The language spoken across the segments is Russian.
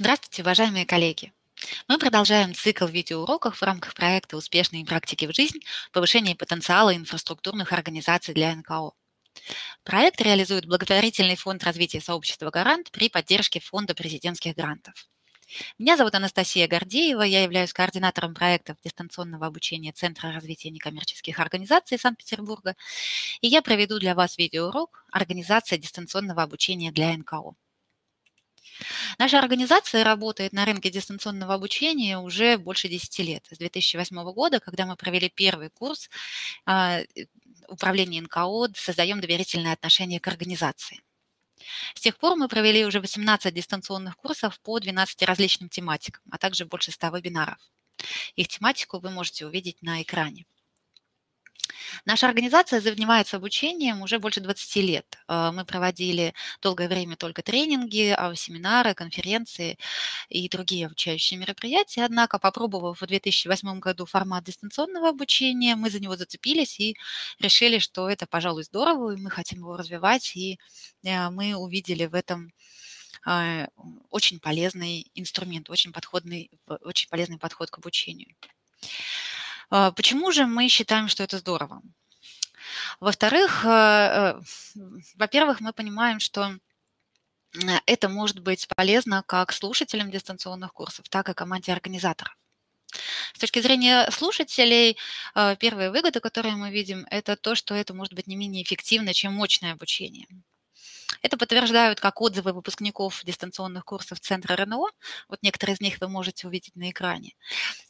Здравствуйте, уважаемые коллеги! Мы продолжаем цикл видеоуроков в рамках проекта «Успешные практики в жизнь. Повышение потенциала инфраструктурных организаций для НКО». Проект реализует благотворительный фонд развития сообщества «Гарант» при поддержке Фонда президентских грантов. Меня зовут Анастасия Гордеева, я являюсь координатором проектов дистанционного обучения Центра развития некоммерческих организаций Санкт-Петербурга, и я проведу для вас видеоурок «Организация дистанционного обучения для НКО». Наша организация работает на рынке дистанционного обучения уже больше 10 лет. С 2008 года, когда мы провели первый курс а, управления НКО, создаем доверительные отношения к организации. С тех пор мы провели уже 18 дистанционных курсов по 12 различным тематикам, а также больше 100 вебинаров. Их тематику вы можете увидеть на экране. Наша организация занимается обучением уже больше 20 лет. Э, мы проводили долгое время только тренинги, а, семинары, конференции и другие обучающие мероприятия. Однако, попробовав в 2008 году формат дистанционного обучения, мы за него зацепились и решили, что это, пожалуй, здорово, и мы хотим его развивать, и э, мы увидели в этом э, очень полезный инструмент, очень, подходный, очень полезный подход к обучению. А, почему же мы считаем, что это здорово? Во-вторых, э, э, во-первых, мы понимаем, что это может быть полезно как слушателям дистанционных курсов, так и команде организаторов. С точки зрения слушателей, э, первые выгоды, которые мы видим, это то, что это может быть не менее эффективно, чем мощное обучение. Это подтверждают как отзывы выпускников дистанционных курсов Центра РНО, вот некоторые из них вы можете увидеть на экране,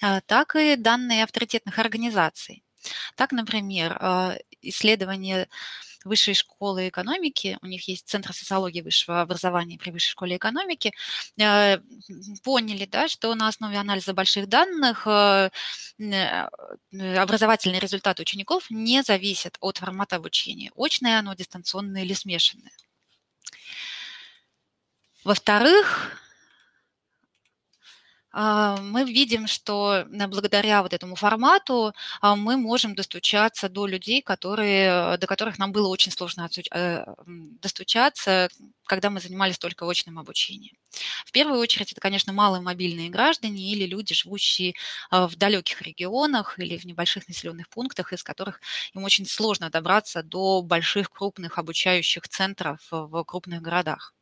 а, так и данные авторитетных организаций. Так, например, а, исследование Высшей школы экономики, у них есть Центр социологии высшего образования при Высшей школе экономики, а, поняли, да, что на основе анализа больших данных образовательный результат учеников не зависит от формата обучения. Очное оно, дистанционное или смешанное. Во-вторых, мы видим, что э, благодаря вот этому формату а, мы можем достучаться до людей, которые, до которых нам было очень сложно э, достучаться, когда мы занимались только очным обучением. В первую очередь это, конечно, маломобильные граждане или люди, живущие а, в далеких регионах или в небольших населенных пунктах, из которых им очень сложно добраться до больших крупных обучающих центров в крупных городах.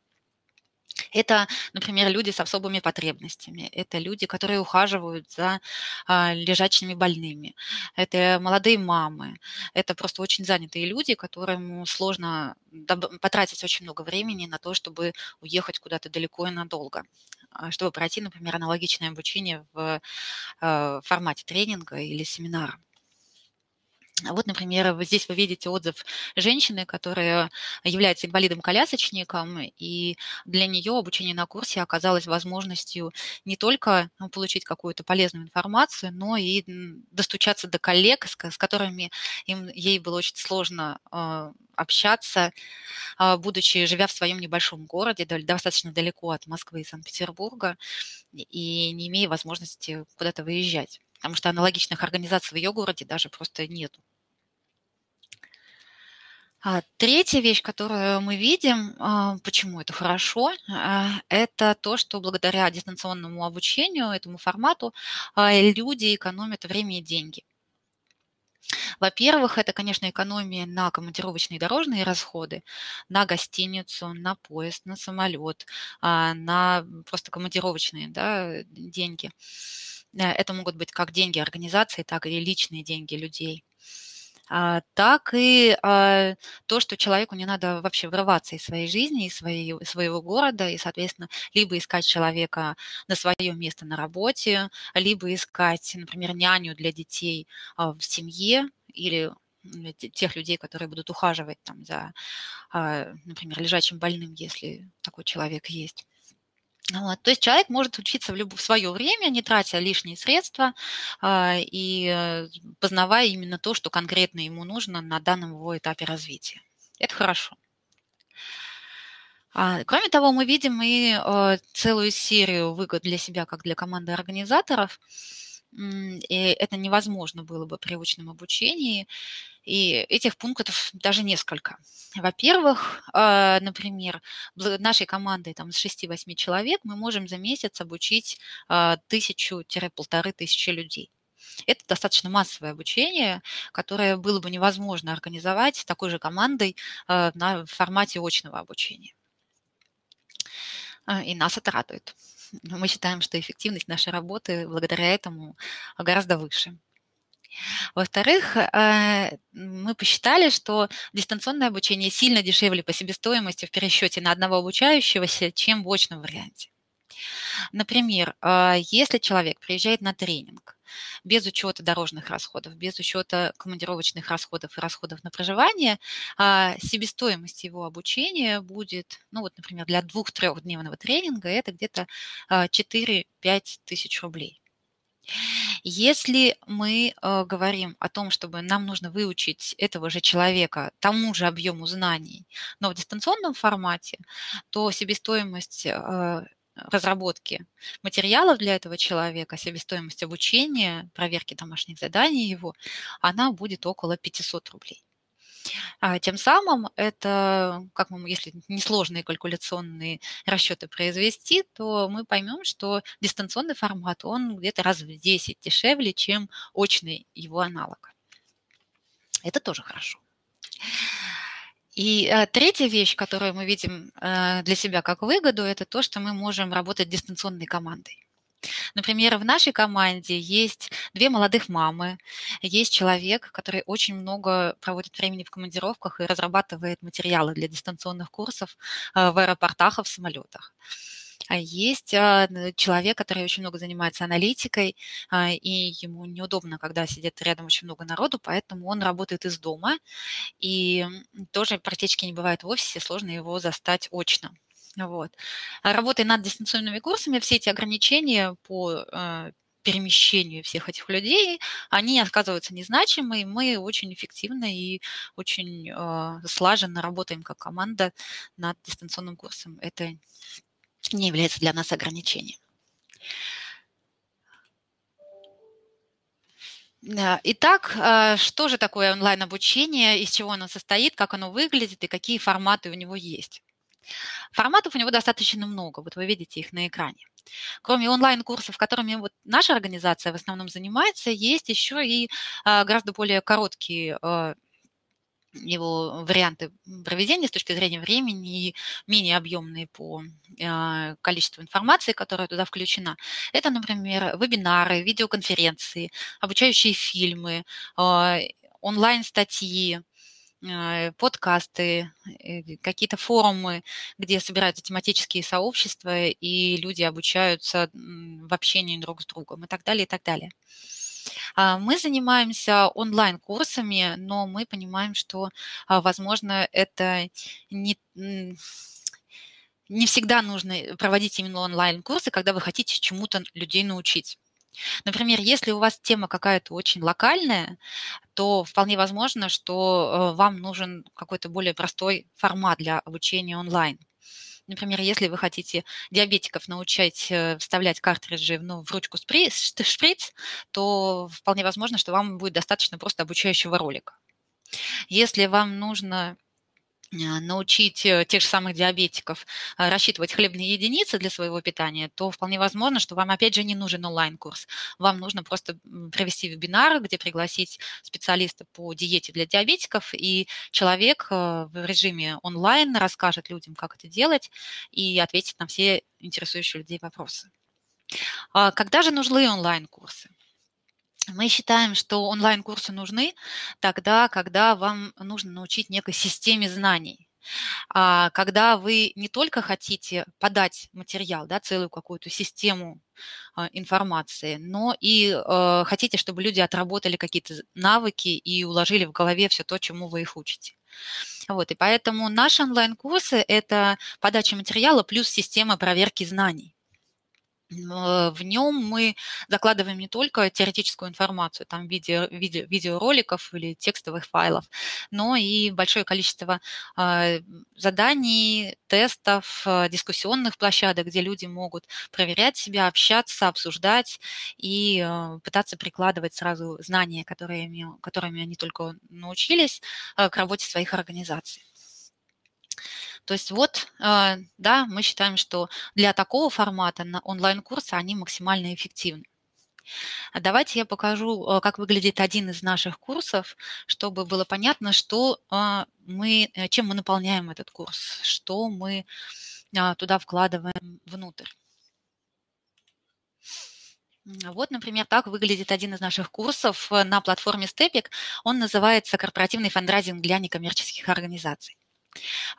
Это, например, люди с особыми потребностями, это люди, которые ухаживают за а, лежачими больными, это молодые мамы, это просто очень занятые люди, которым сложно потратить очень много времени на то, чтобы уехать куда-то далеко и надолго а, чтобы пройти, например, аналогичное обучение в а, формате тренинга или семинара. Вот, например, здесь вы видите отзыв женщины, которая является инвалидом-колясочником, и для нее обучение на курсе оказалось возможностью не только ну, получить какую-то полезную информацию, но и достучаться до коллег, с, которыми им, ей было очень сложно э, общаться, э, будучи, живя в своем небольшом городе, достаточно далеко от Москвы и Санкт-Петербурга, и не имея возможности куда-то выезжать потому что аналогичных организаций в ее городе даже просто нету. А третья вещь, которую мы видим, а, почему это хорошо, а, это то, что благодаря дистанционному обучению, этому формату, люди экономят время и деньги. Во-первых, это, конечно, экономия на командировочные дорожные расходы, на гостиницу, на поезд, на самолет, на просто командировочные да, деньги. Э, это могут быть как деньги организации, так и личные деньги людей. А, так и а, то, что человеку не надо вообще врываться из своей жизни, из своего города, и, соответственно, либо искать человека на свое место на работе, либо искать, например, няню для детей а, в семье или тех людей, которые будут ухаживать там за, например, лежачим больным, если такой человек есть. Вот. То есть человек может учиться в, люб... в свое время, не тратя лишние средства а, и э, познавая именно то, что конкретно ему нужно на данном его этапе развития. Это хорошо. А, кроме того, мы видим и а, целую серию выгод для себя, как для команды организаторов. И это невозможно было бы при очном обучении. И этих пунктов даже несколько. Во-первых, а, например, нашей командой там, с 6-8 человек мы можем за месяц обучить а, тысячу-полторы тысячи людей. Это достаточно массовое обучение, которое было бы невозможно организовать такой же командой а, на формате очного обучения. И нас это радует. Мы считаем, что эффективность нашей работы благодаря этому гораздо выше. Во-вторых, э, мы посчитали, что дистанционное обучение сильно дешевле по себестоимости в пересчете на одного обучающегося, чем в очном варианте. Например, э, если человек приезжает на тренинг без учета дорожных расходов, без учета командировочных расходов и расходов на проживание, э, себестоимость его обучения будет, ну вот, например, для двух-трехдневного тренинга это где-то 4-5 тысяч рублей. Если мы э, говорим о том, чтобы нам нужно выучить этого же человека тому же объему знаний, но в дистанционном формате, то себестоимость разработки материалов для этого человека, себестоимость обучения, проверки домашних заданий его, она будет около 500 рублей. А, тем самым это, как мы, если несложные калькуляционные расчеты произвести, то мы поймем, что дистанционный формат, он где-то раз в 10 дешевле, чем очный его аналог. Это тоже хорошо. И э, третья вещь, которую мы видим э, для себя как выгоду, это то, что мы можем работать дистанционной командой. Например, в нашей команде есть две молодых мамы, есть человек, который очень много проводит времени в командировках и разрабатывает материалы для дистанционных курсов э, в аэропортах и в самолетах. А есть а, человек, который очень много занимается аналитикой, а, и ему неудобно, когда сидит рядом очень много народу, поэтому он работает из дома, и тоже практически не бывает в офисе, сложно его застать очно. Вот. Работая над дистанционными курсами, все эти ограничения по перемещению всех этих людей, они оказываются незначимы, и мы очень эффективно и очень э, слаженно работаем как команда над дистанционным курсом. Это не является для нас ограничением. Итак, э, что же такое онлайн-обучение, из чего оно состоит, как оно выглядит и какие форматы у него есть? Форматов у него достаточно много, вот вы видите их на экране. Кроме онлайн-курсов, которыми вот наша организация в основном занимается, есть еще и а, гораздо более короткие а, его варианты проведения с точки зрения времени и менее объемные по а, количеству информации, которая туда включена. Это, например, вебинары, видеоконференции, обучающие фильмы, онлайн-статьи, Э, подкасты, э, какие-то форумы, где собираются тематические сообщества, и люди обучаются в общении друг с другом и так далее, и так далее. А, мы занимаемся онлайн-курсами, но мы понимаем, что, а, возможно, это не, не всегда нужно проводить именно онлайн-курсы, когда вы хотите чему-то людей научить. Например, если у вас тема какая-то очень локальная, то вполне возможно, что э, вам нужен какой-то более простой формат для обучения онлайн. Например, если вы хотите диабетиков научать э, вставлять картриджи ну, в ручку шприц, то вполне возможно, что вам будет достаточно просто обучающего ролика. Если вам нужно научить э, тех же самых диабетиков а, рассчитывать хлебные единицы для своего питания, то вполне возможно, что вам опять же не нужен онлайн-курс. Вам нужно просто провести вебинар, где пригласить специалиста по диете для диабетиков, и человек э, в режиме онлайн расскажет людям, как это делать, и ответит на все интересующие людей вопросы. А когда же нужны онлайн-курсы? Мы считаем, что онлайн-курсы нужны тогда, когда вам нужно научить некой системе знаний. А когда вы не только хотите подать материал, да, целую какую-то систему а, информации, но и э, хотите, чтобы люди отработали какие-то навыки и уложили в голове все то, чему вы их учите. Вот, и поэтому наши онлайн-курсы – это подача материала плюс система проверки знаний. В нем мы закладываем не только теоретическую информацию там, в виде, виде видеороликов или текстовых файлов, но и большое количество э, заданий, тестов, э, дискуссионных площадок, где люди могут проверять себя, общаться, обсуждать и э, пытаться прикладывать сразу знания, которыми, которыми они только научились, э, к работе своих организаций. То есть вот, э, да, мы считаем, что для такого формата онлайн-курсы они максимально эффективны. Давайте я покажу, э, как выглядит один из наших курсов, чтобы было понятно, что э, мы, чем мы наполняем этот курс, что мы туда вкладываем внутрь. Вот, например, так выглядит один из наших курсов на платформе Stepik. Он называется «Корпоративный фандрайзинг для некоммерческих организаций».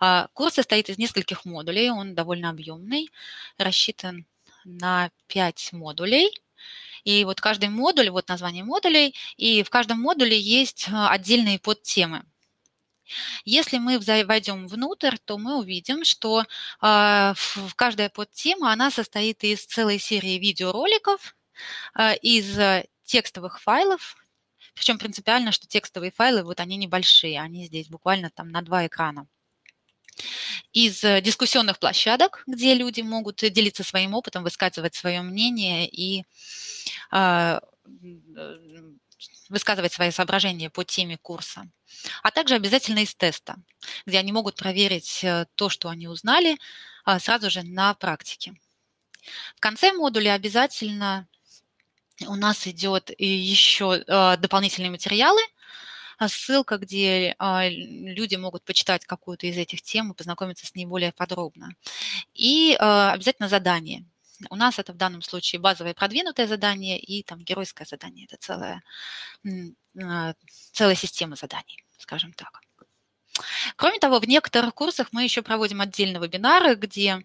А, курс состоит из нескольких модулей, он довольно объемный, рассчитан на 5 модулей. И вот каждый модуль, вот название модулей, и в каждом модуле есть а, отдельные подтемы. Если мы войдем внутрь, то мы увидим, что э, каждая подтема, она состоит из целой серии видеороликов, из текстовых файлов, причем принципиально, что текстовые файлы, вот они небольшие, они здесь буквально там на два экрана из э, дискуссионных площадок, где люди могут делиться своим опытом, высказывать свое мнение и а, э, высказывать свои соображения по теме курса. А также обязательно из теста, где они могут проверить э, то, что они узнали, а, сразу же на практике. В конце модуля обязательно у нас идет еще дополнительные материалы – ссылка, где а, люди могут почитать какую-то из этих тем и познакомиться с ней более подробно. И а, обязательно задание. У нас это в данном случае базовое продвинутое задание и там геройское задание. Это целая, целая система заданий, скажем так. Кроме того, в некоторых курсах мы еще проводим отдельные вебинары, где а,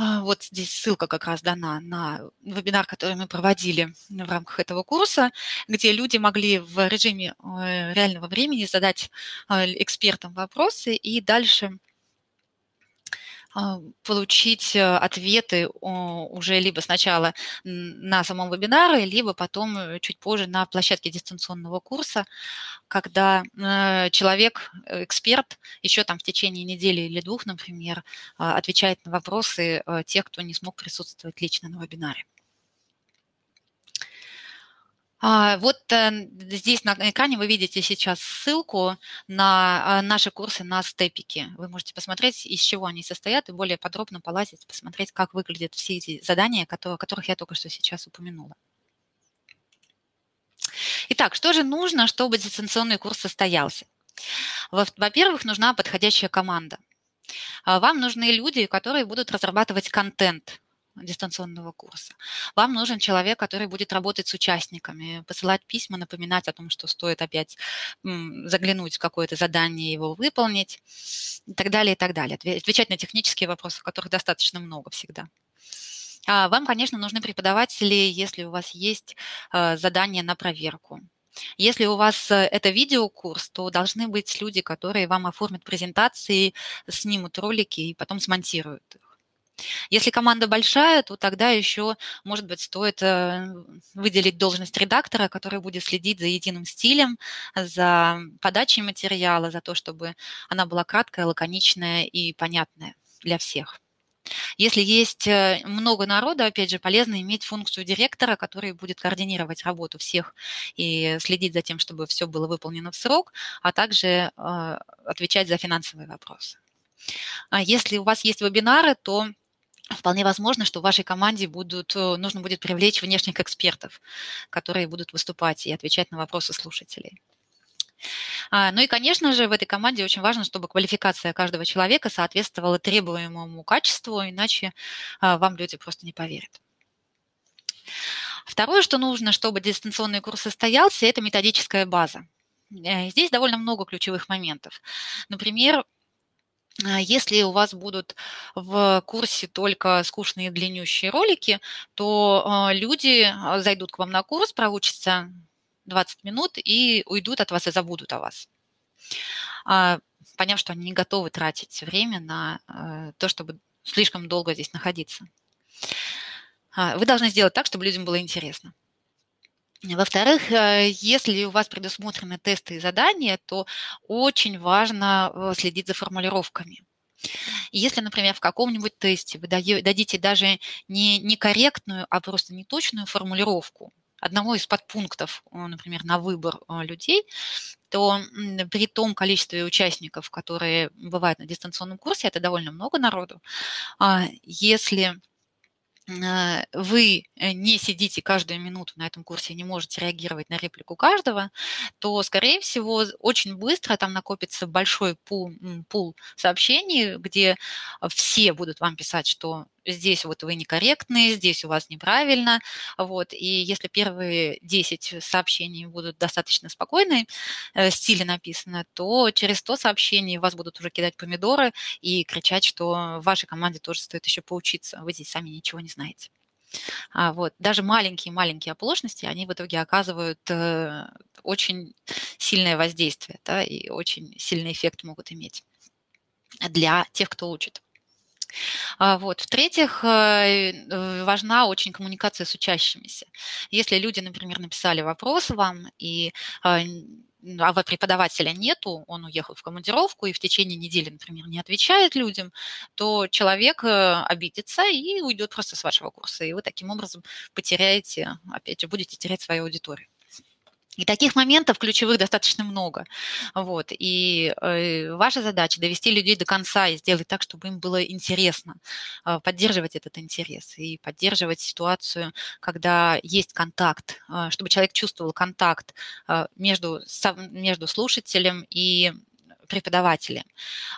вот здесь ссылка как раз дана на вебинар, который мы проводили в рамках этого курса, где люди могли в режиме э, реального времени задать а, экспертам вопросы и дальше а, получить э, ответы уже либо сначала на самом вебинаре, либо потом э, чуть позже на площадке дистанционного курса, когда э, человек, эксперт, еще там в течение недели или двух, например, а, отвечает на вопросы тех, кто не смог присутствовать лично на вебинаре. А, вот э, здесь на экране вы видите сейчас ссылку на а, наши курсы на степике. Вы можете посмотреть, из чего они состоят, и более подробно полазить, посмотреть, как выглядят все эти задания, о которых я только что сейчас упомянула. Итак, что же нужно, чтобы дистанционный курс состоялся? Во-первых, нужна подходящая команда. А, вам нужны люди, которые будут разрабатывать контент дистанционного курса. Вам нужен человек, который будет работать с участниками, посылать письма, напоминать о том, что стоит опять заглянуть в какое-то задание, его выполнить и так далее, и так далее. Отвечать на технические вопросы, которых достаточно много всегда. А вам, конечно, нужны преподаватели, если у вас есть э, задание на проверку. Если у вас э, это видеокурс, то должны быть люди, которые вам оформят презентации, снимут ролики и потом смонтируют. Если команда большая, то тогда еще, может быть, стоит э, выделить должность редактора, который будет следить за единым стилем, за подачей материала, за то, чтобы она была краткая, лаконичная и понятная для всех. Если есть э, много народа, опять же, полезно иметь функцию директора, который будет координировать работу всех и следить за тем, чтобы все было выполнено в срок, а также э, отвечать за финансовые вопросы. А если у вас есть вебинары, то Вполне возможно, что в вашей команде будут, э, нужно будет привлечь внешних экспертов, которые будут выступать и отвечать на вопросы слушателей. А, ну и, конечно же, в этой команде очень важно, чтобы квалификация каждого человека соответствовала требуемому качеству, иначе а, вам люди просто не поверят. Второе, что нужно, чтобы дистанционный курс состоялся, это методическая база. Э, здесь довольно много ключевых моментов. Например, если у вас будут в курсе только скучные длиннющие ролики, то а, люди а, зайдут к вам на курс, проучатся 20 минут и уйдут от вас и забудут о вас, поняв, что они не готовы тратить время на то, чтобы слишком долго здесь находиться. А, вы должны сделать так, чтобы людям было интересно. Во-вторых, э, если у вас предусмотрены тесты и задания, то очень важно э, следить за формулировками. Если, например, в каком-нибудь тесте вы дадите даже не некорректную, а просто неточную формулировку одного из подпунктов, э, например, на выбор людей, то при том количестве участников, которые бывают на дистанционном курсе, это довольно много народу, а если вы э, не сидите каждую минуту на этом курсе и не можете реагировать на реплику каждого, то, скорее всего, очень быстро там накопится большой пул, пул сообщений, где все будут вам писать, что здесь вот вы некорректные, здесь у вас неправильно, вот, и если первые 10 сообщений будут достаточно спокойные, э, стиле написано, то через 100 сообщений вас будут уже кидать помидоры и кричать, что вашей команде тоже стоит еще поучиться, вы здесь сами ничего не знаете. А вот даже маленькие-маленькие оплошности, они в итоге оказывают э, очень сильное воздействие, да, и очень сильный эффект могут иметь для тех, кто учит. А, вот. В-третьих, э, э, важна очень коммуникация с учащимися. Если люди, например, написали вопрос вам, и а, а преподавателя нету, он уехал в командировку и в течение недели, например, не отвечает людям, то человек э, обидится и уйдет просто с вашего курса. И вы таким образом потеряете, опять же, будете терять свою аудиторию. И таких моментов ключевых достаточно много. Вот. И э, ваша задача довести людей до конца и сделать так, чтобы им было интересно, э, поддерживать этот интерес и поддерживать ситуацию, когда есть контакт, э, чтобы человек чувствовал контакт э, между, со, между слушателем и преподавателем.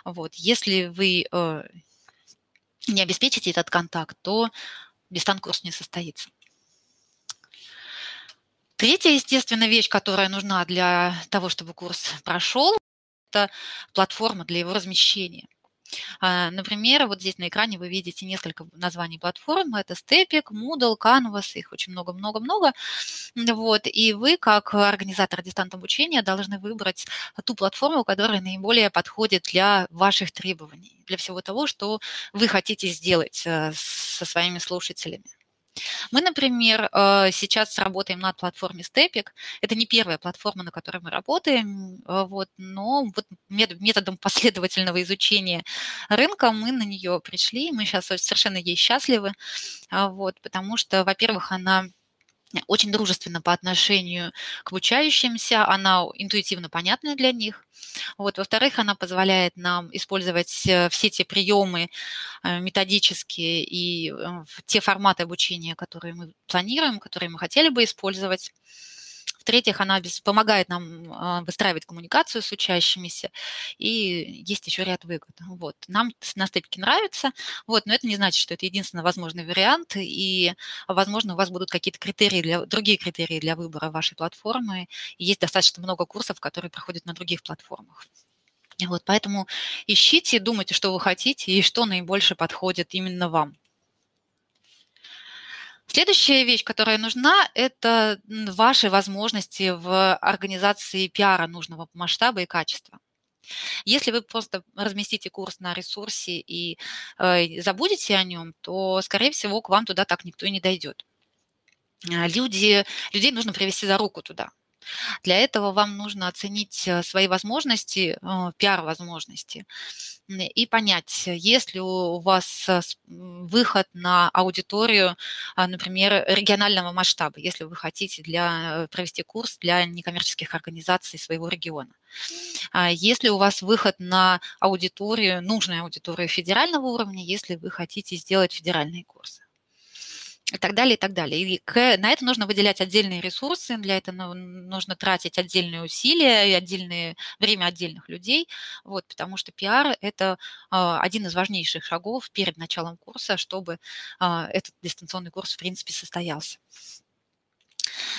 Вот. Если вы э, не обеспечите этот контакт, то дистант-курс не состоится. Третья, естественно, вещь, которая нужна для того, чтобы курс прошел, это платформа для его размещения. А, например, вот здесь на экране вы видите несколько названий платформ. Это Stepik, Moodle, Canvas, их очень много-много-много. Вот. И вы, как организатор дистант обучения, должны выбрать ту платформу, которая наиболее подходит для ваших требований, для всего того, что вы хотите сделать э, со своими слушателями. Мы, например, э, сейчас работаем над платформой Stepik. Это не первая платформа, на которой мы работаем, э, вот, но вот методом последовательного изучения рынка мы на нее пришли. Мы сейчас совершенно ей счастливы, вот, потому что, во-первых, она очень дружественна по отношению к обучающимся, она интуитивно понятна для них. Вот. Во-вторых, она позволяет нам использовать э, все те приемы э, методические и э, те форматы обучения, которые мы планируем, которые мы хотели бы использовать. В-третьих, она помогает нам а, выстраивать коммуникацию с учащимися, и есть еще ряд выгод. Вот. Нам на степике нравится, вот, но это не значит, что это единственный возможный вариант, и, возможно, у вас будут какие-то критерии, для, другие критерии для выбора вашей платформы. И есть достаточно много курсов, которые проходят на других платформах. Вот, поэтому ищите, думайте, что вы хотите и что наибольше подходит именно вам. Следующая вещь, которая нужна, это ваши возможности в организации пиара нужного масштаба и качества. Если вы просто разместите курс на ресурсе и э, забудете о нем, то, скорее всего, к вам туда так никто и не дойдет. А, люди, людей нужно привести за руку туда. Для этого вам нужно оценить э, свои возможности, э, пиар-возможности, и понять, есть ли у вас выход на аудиторию, например, регионального масштаба, если вы хотите для, провести курс для некоммерческих организаций своего региона. А есть ли у вас выход на аудиторию, нужную аудиторию федерального уровня, если вы хотите сделать федеральные курсы и так далее, и так далее. И к, на это нужно выделять отдельные ресурсы, для этого нужно тратить отдельные усилия и отдельное время отдельных людей, вот, потому что пиар – это а, один из важнейших шагов перед началом курса, чтобы а, этот дистанционный курс, в принципе, состоялся.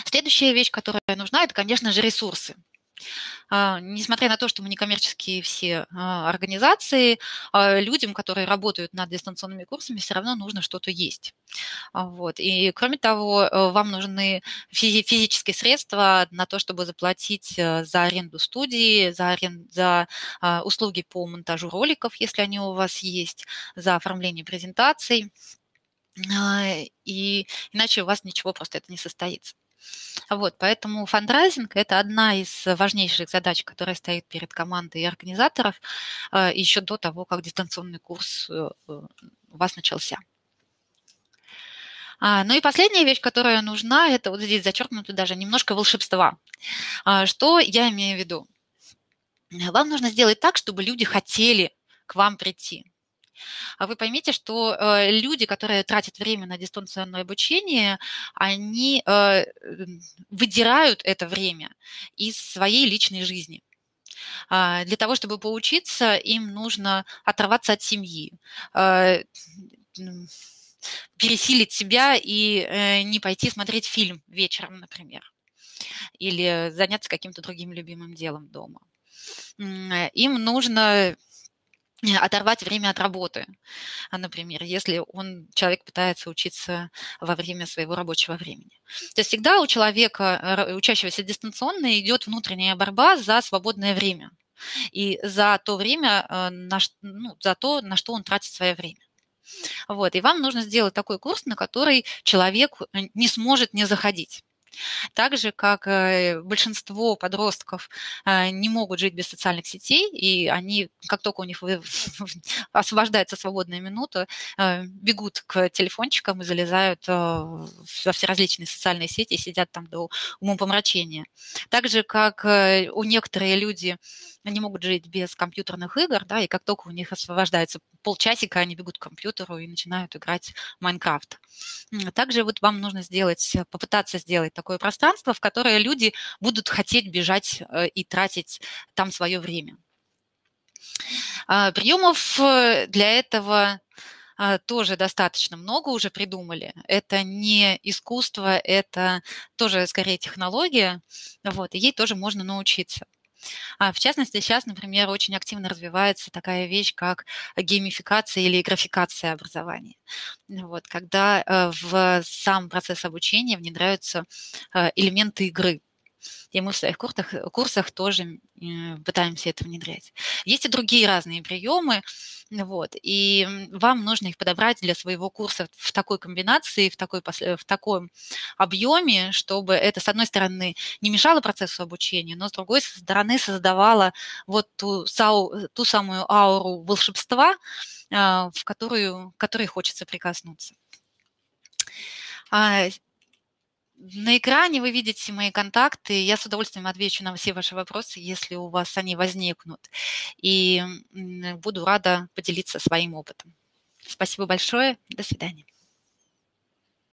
Следующая вещь, которая нужна, это, конечно же, ресурсы. А, несмотря на то, что мы некоммерческие все а, организации, а, людям, которые работают над дистанционными курсами, все равно нужно что-то есть. Вот. И кроме того, э, вам нужны физические средства на то, чтобы заплатить э, за аренду студии, за, аренд... за услуги по монтажу роликов, если они у вас есть, за оформление презентаций. и иначе у вас ничего просто это не состоится. Вот, поэтому фандрайзинг– это одна из важнейших задач, которая стоит перед командой и организаторов а, еще до того, как дистанционный курс э, э, у вас начался. А, ну и последняя вещь, которая нужна, это вот здесь зачеркнуто даже немножко волшебства. А, что я имею в виду? Вам нужно сделать так, чтобы люди хотели к вам прийти. А вы поймите, что э, люди, которые тратят время на дистанционное обучение, они э, выдирают это время из своей личной жизни. А, для того, чтобы поучиться, им нужно оторваться от семьи, э, пересилить себя и не пойти смотреть фильм вечером, например, или заняться каким-то другим любимым делом дома. Им нужно оторвать время от работы. А, например, если он, человек пытается учиться во время своего рабочего времени. То есть всегда у человека, учащегося дистанционно, идет внутренняя борьба за свободное время и за то время, э, на, ну, за то, на что он тратит свое время. Вот, и вам нужно сделать такой курс, на который человек э, не сможет не заходить. Так же, как э, большинство подростков э, не могут жить без социальных сетей, и они, как только у них освобождается свободная минута, э, бегут к телефончикам и залезают во все различные социальные сети и сидят там до умопомрачения. Так же, как у некоторые люди не могут жить без компьютерных игр, да, и как только у них освобождается полчасика, они бегут к компьютеру и начинают играть в Майнкрафт. Также вот вам нужно сделать, попытаться сделать такое пространство, в которое люди будут хотеть бежать э, и тратить там свое время. А, приемов э, для этого а, тоже достаточно много уже придумали. Это не искусство, это тоже скорее технология, вот, и ей тоже можно научиться. А в частности, сейчас, например, очень активно развивается такая вещь, как геймификация или графикация образования. Вот, когда э, в сам процесс обучения внедряются э, элементы игры. И мы в своих курсах, курсах тоже пытаемся это внедрять. Есть и другие разные приемы, вот, и вам нужно их подобрать для своего курса в такой комбинации, в, такой, в таком объеме, чтобы это, с одной стороны, не мешало процессу обучения, но с другой стороны создавало вот ту, ту самую ауру волшебства, а, в которую, к которой хочется прикоснуться. На экране вы видите мои контакты. Я с удовольствием отвечу на все ваши вопросы, если у вас они возникнут. И буду рада поделиться своим опытом. Спасибо большое. До свидания.